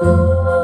Música